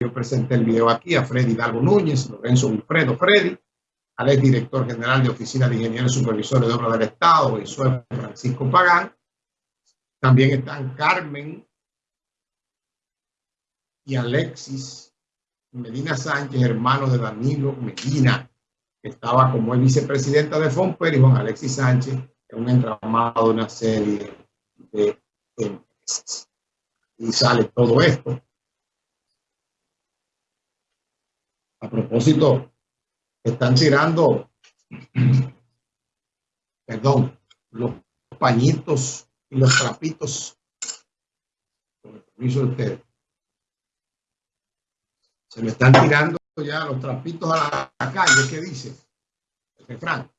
yo presenté el video aquí, a Freddy Hidalgo Núñez, Lorenzo Wilfredo Freddy, al ex director general de Oficina de Ingenieros Supervisores de Obra del Estado, soy Francisco Pagán. También están Carmen y Alexis Medina Sánchez, hermano de Danilo Medina, que estaba como el vicepresidenta de FOMPER y Juan Alexis Sánchez, en un entramado de una serie de empresas. Y sale todo esto. Propósito, están tirando, perdón, los pañitos y los trapitos, con el permiso de ustedes. Se me están tirando ya los trapitos a la calle, ¿qué dice? El refrán.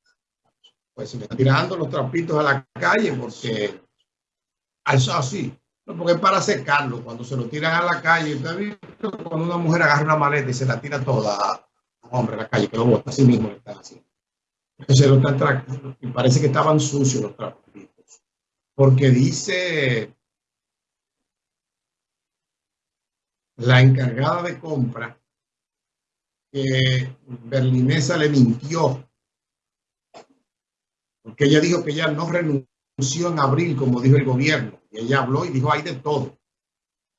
Pues se me están tirando los trapitos a la calle porque, eso así, porque es para secarlo. Cuando se lo tiran a la calle, ¿usted ha visto cuando una mujer agarra una maleta y se la tira toda a hombre a la calle, que lo bota así mismo le están haciendo? Entonces lo están tratando y parece que estaban sucios los trapitos. Porque dice la encargada de compra que Berlinesa le mintió. Porque ella dijo que ella no renunció en abril, como dijo el gobierno. Y ella habló y dijo, hay de todo.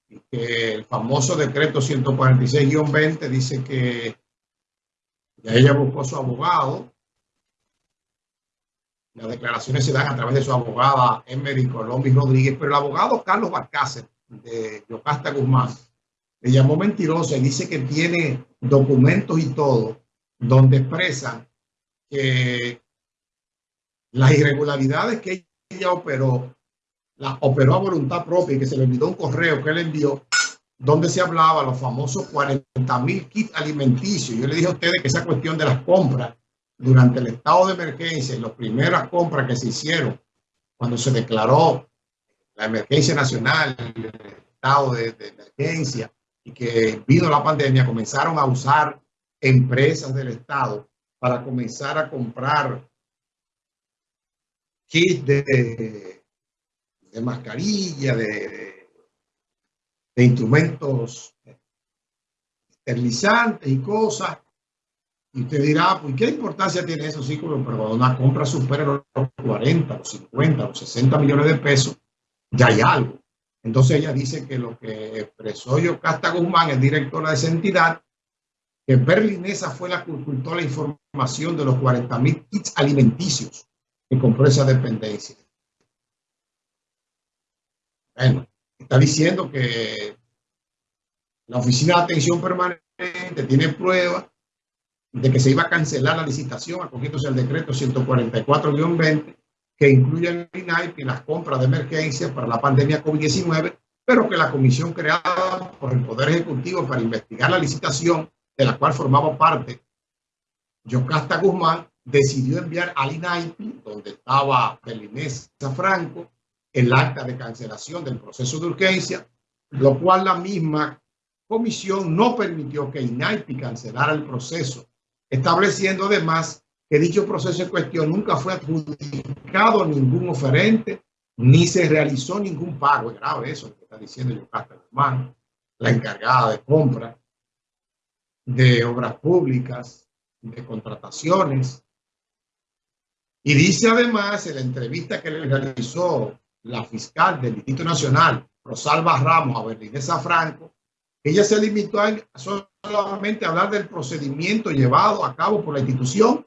Y que el famoso decreto 146-20 dice que ella buscó su abogado. Las declaraciones se dan a través de su abogada Emery Colombi Rodríguez, pero el abogado Carlos Barcácer de Yocasta Guzmán le llamó mentirosa y dice que tiene documentos y todo donde expresan que las irregularidades que ella operó, las operó a voluntad propia y que se le envió un correo que él envió donde se hablaba los famosos 40 mil kits alimenticios. Yo le dije a ustedes que esa cuestión de las compras durante el estado de emergencia y las primeras compras que se hicieron cuando se declaró la emergencia nacional, el estado de emergencia, y que vino la pandemia, comenzaron a usar empresas del Estado para comenzar a comprar kits de, de mascarilla, de, de, instrumentos esterilizantes y cosas. Y usted dirá, pues, ¿qué importancia tiene eso? Sí, pero cuando una compra supera los 40, los 50, los 60 millones de pesos, ya hay algo. Entonces ella dice que lo que expresó Yocasta Guzmán, el director de esa entidad, que Berlinesa fue la que ocultó la información de los 40 mil kits alimenticios que compró esa dependencia. Bueno, está diciendo que la Oficina de Atención Permanente tiene pruebas de que se iba a cancelar la licitación acogiéndose al decreto 144-20 que incluyen el INAIP y las compras de emergencia para la pandemia COVID-19, pero que la comisión creada por el Poder Ejecutivo para investigar la licitación, de la cual formaba parte Yocasta Guzmán, decidió enviar al INAIP, donde estaba Belinés Franco, el acta de cancelación del proceso de urgencia, lo cual la misma comisión no permitió que INAIP cancelara el proceso, estableciendo además que dicho proceso en cuestión nunca fue adjudicado a ningún oferente, ni se realizó ningún pago. Es grave eso que está diciendo Yocasta Guzmán, la encargada de compra de obras públicas, de contrataciones. Y dice además en la entrevista que le realizó la fiscal del Distrito Nacional, Rosalba Ramos, a Berlinesa Franco, ella se limitó a solamente a hablar del procedimiento llevado a cabo por la institución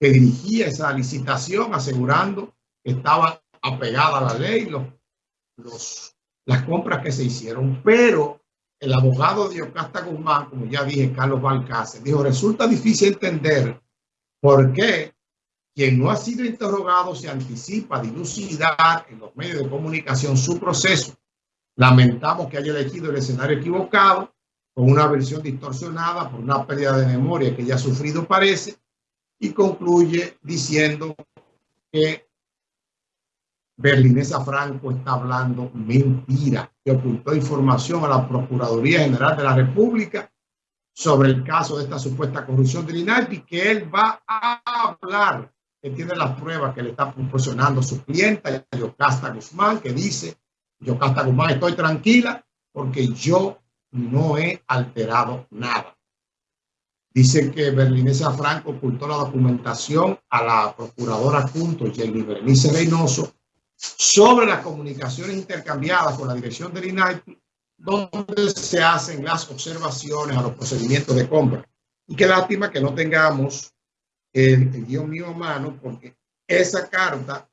que dirigía esa licitación asegurando que estaba apegada a la ley los, los, las compras que se hicieron. Pero el abogado de Ocasta Guzmán, como ya dije, Carlos Balcácer, dijo, resulta difícil entender por qué quien no ha sido interrogado se anticipa dilucidar en los medios de comunicación su proceso. Lamentamos que haya elegido el escenario equivocado, con una versión distorsionada por una pérdida de memoria que ya ha sufrido parece, y concluye diciendo que Berlinesa Franco está hablando mentira, que ocultó información a la Procuraduría General de la República sobre el caso de esta supuesta corrupción del INALPI, que él va a hablar, que tiene las pruebas que le está proporcionando su clienta, Yocasta Guzmán, que dice, Yocasta Guzmán, estoy tranquila porque yo no he alterado nada. Dice que Berlinesa Franco ocultó la documentación a la procuradora junto Jenny Bernice Reynoso sobre las comunicaciones intercambiadas con la dirección del INAIPI, donde se hacen las observaciones a los procedimientos de compra. Y qué lástima que no tengamos el, guion mío a mano, porque esa carta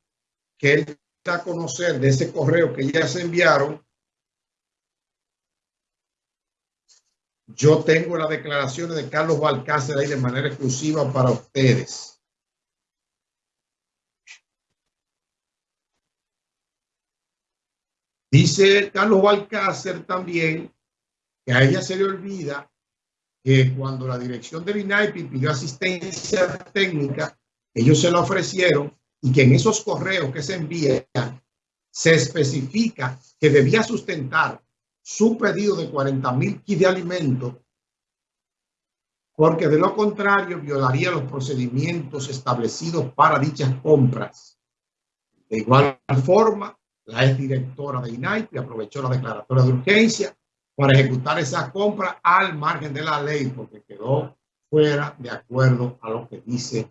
que él da a conocer de ese correo que ya se enviaron, yo tengo las declaraciones de Carlos Balcácer ahí de manera exclusiva para ustedes. Dice Carlos Balcácer también que a ella se le olvida que cuando la dirección del INAIPI pidió asistencia técnica, ellos se la ofrecieron y que en esos correos que se envían se especifica que debía sustentar su pedido de 40 mil kits de alimentos porque de lo contrario violaría los procedimientos establecidos para dichas compras. De igual forma, la exdirectora de INAIPI aprovechó la declaratoria de urgencia para ejecutar esa compra al margen de la ley porque quedó fuera de acuerdo a lo que dice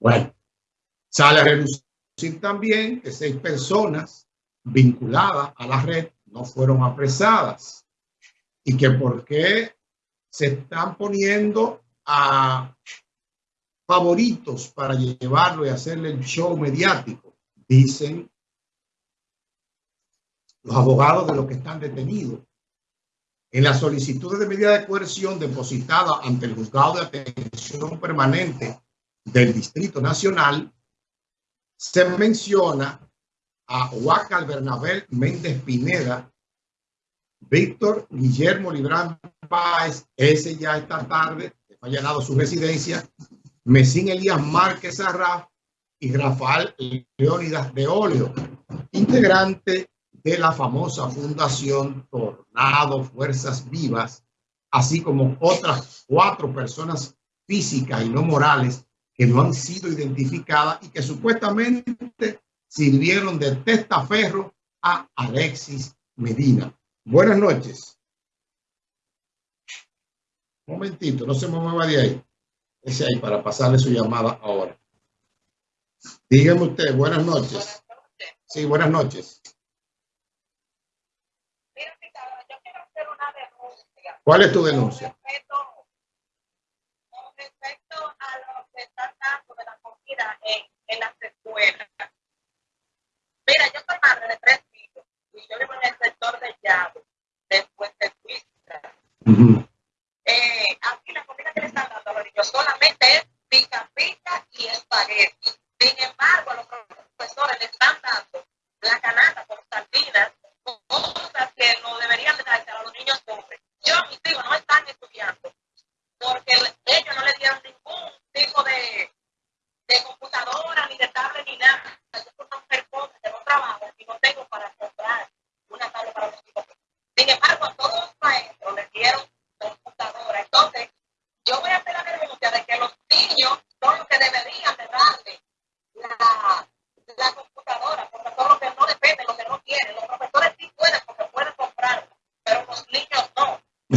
Bueno, sale a reducir también que seis personas vinculadas a la red no fueron apresadas y que por qué se están poniendo a favoritos para llevarlo y hacerle el show mediático. Dicen los abogados de los que están detenidos. En la solicitud de medida de coerción depositada ante el juzgado de atención permanente del Distrito Nacional, se menciona a Huacal Bernabel Méndez Pineda, Víctor Guillermo Librán Páez, ese ya esta tarde, ha allanado su residencia, Mesín Elías Márquez Arraf, y Rafael Leónidas de Olio, integrante de la famosa Fundación Tornado Fuerzas Vivas, así como otras cuatro personas físicas y no morales que no han sido identificadas y que supuestamente sirvieron de testaferro a Alexis Medina. Buenas noches. Un momentito, no se me mueva de ahí. Ese ahí para pasarle su llamada ahora. Dígame usted, buenas noches. Sí, buenas noches. ¿Cuál es tu denuncia? Con respecto a lo que están dando de la comida en, en las escuelas. Mira, yo soy madre de tres hijos y yo vivo en el sector de Llave, después de Suiza. Uh -huh. eh, aquí la comida que le están dando a los niños solamente es pica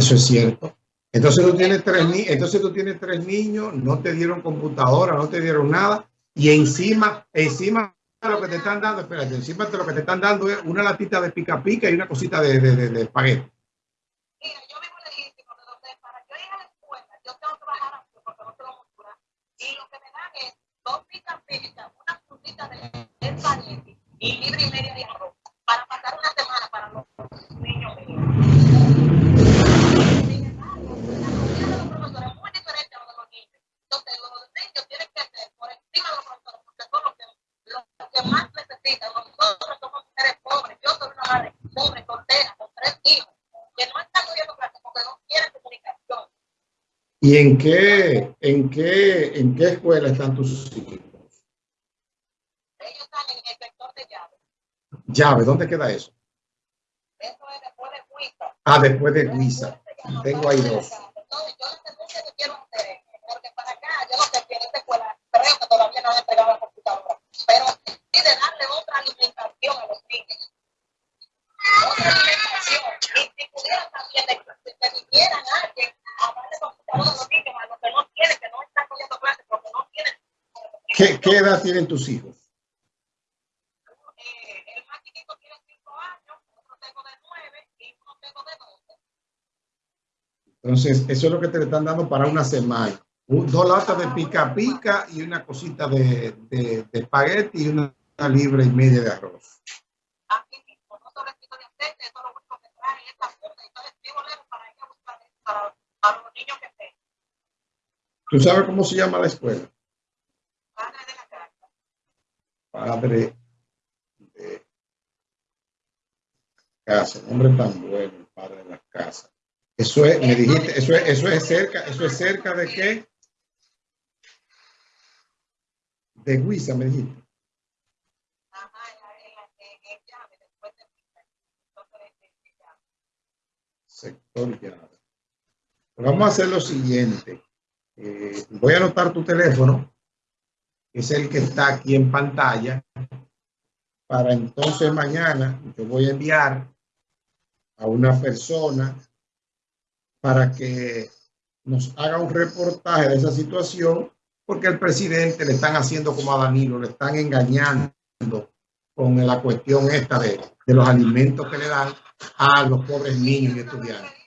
Eso es cierto. Entonces tú tienes tres niños, entonces tú tienes tres niños, no te dieron computadora, no te dieron nada, y encima, encima de lo que te están dando, espérate, encima de lo que te están dando es una latita de pica pica y una cosita de, de, de, de espagueti. Mira, yo vivo legítimo donde para yo ir a la escuela, yo tengo que bajar a porque no tengo cultura, y lo que me dan es dos pica pica, una frutita de espagueti y libre y media de arroz, Yo soy una madre pobre, soltera, con tres hijos, que no están cogiendo clases porque no quieren comunicación. ¿Y en qué, en qué, en qué escuela están tus hijos? Ellos están en el sector de llave. Llave, ¿dónde queda eso? Eso es después de Huiza. Ah, después de Huiza. Tengo ahí dos. ¿Qué, qué edad tienen tus hijos? El más chiquito tiene 5 años, otro tengo de 9 y uno tengo de 12. Entonces, eso es lo que te están dando para una semana. Un- Dos latas de pica pica y una cosita de, de, de espagueti y una, una libra y media de arroz. ¿Tú sabes cómo se llama la escuela? Padre de la casa. Padre de casa. Nombre tan bueno, el padre de las casas. Eso es, me dijiste, eso es, eso es cerca, eso es cerca de qué? De Huiza, me dijiste. Sector llave. Vamos a hacer lo siguiente. Eh, voy a anotar tu teléfono, es el que está aquí en pantalla, para entonces mañana yo voy a enviar a una persona para que nos haga un reportaje de esa situación, porque el presidente le están haciendo como a Danilo, le están engañando con la cuestión esta de, de los alimentos que le dan a los pobres niños y estudiantes.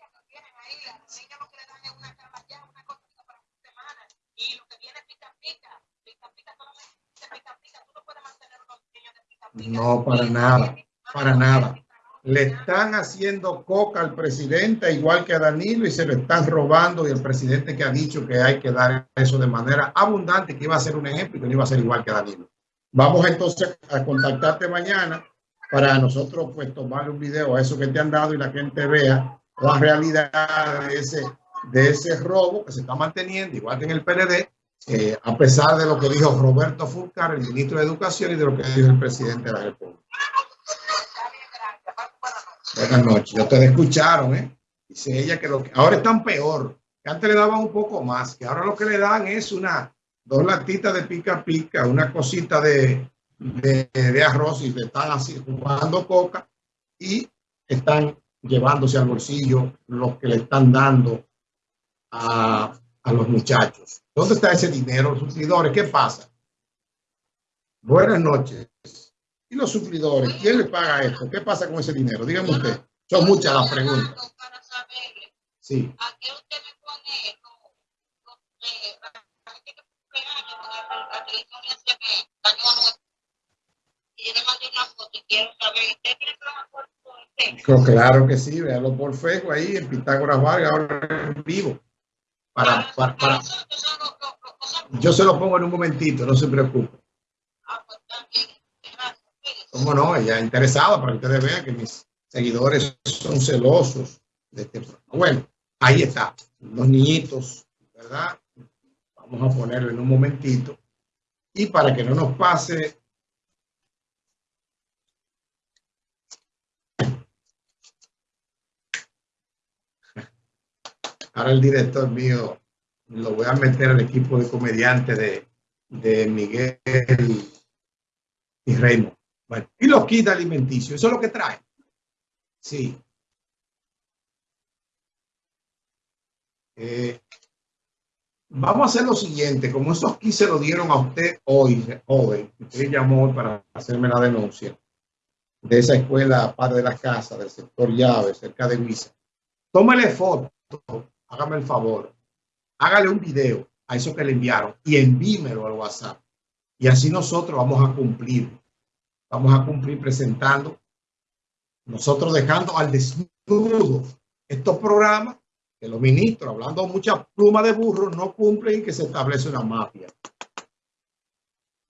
No, para nada, para nada. Le están haciendo coca al presidente, igual que a Danilo, y se lo están robando. Y el presidente que ha dicho que hay que dar eso de manera abundante, que iba a ser un ejemplo y que no iba a ser igual que Danilo. Vamos entonces a contactarte mañana para nosotros pues tomarle un video a eso que te han dado y la gente vea la realidad de ese, de ese robo que se está manteniendo, igual que en el PLD, eh, a pesar de lo que dijo Roberto Fulcar, el ministro de Educación, y de lo que dijo el presidente de la República. Buenas noches. Ya ustedes escucharon, ¿eh? Dice ella que, lo que ahora están peor. Que antes le daban un poco más, que ahora lo que le dan es una, dos latitas de pica pica, una cosita de, de, de arroz y le están así jugando coca y están llevándose al bolsillo lo que le están dando a, a los muchachos. ¿Dónde está ese dinero? Los suplidores, ¿qué pasa? Buenas noches. ¿Y los suplidores? ¿Quién le paga esto? ¿Qué pasa con ese dinero? Dígame usted. Son muchas las preguntas. Sí. Claro que sí, véalo por Facebook ahí en Pitágoras Vargas, ahora en vivo. Para, para, para- yo se lo pongo en un momentito, no se preocupe. Cómo no, ella interesada para que ustedes vean que mis seguidores son celosos de este. Bueno, ahí está, los niñitos, ¿verdad? Vamos a ponerlo en un momentito. Y para que no nos pase ahora el director mío lo voy a meter al equipo de comediantes de, de Miguel y Raymond. Bueno, y los kits alimenticios, eso es lo que trae. Sí. Eh, vamos a hacer lo siguiente, como esos kits se lo dieron a usted hoy, joven, usted llamó para hacerme la denuncia de esa escuela Padre de la Casa, del sector Llave, cerca de Huiza. Tómale foto, hágame el favor, hágale un video a eso que le enviaron y envímelo al WhatsApp. Y así nosotros vamos a cumplir. Vamos a cumplir presentando, nosotros dejando al desnudo estos programas que los ministros, hablando mucha pluma de burro, no cumplen y que se establece una mafia.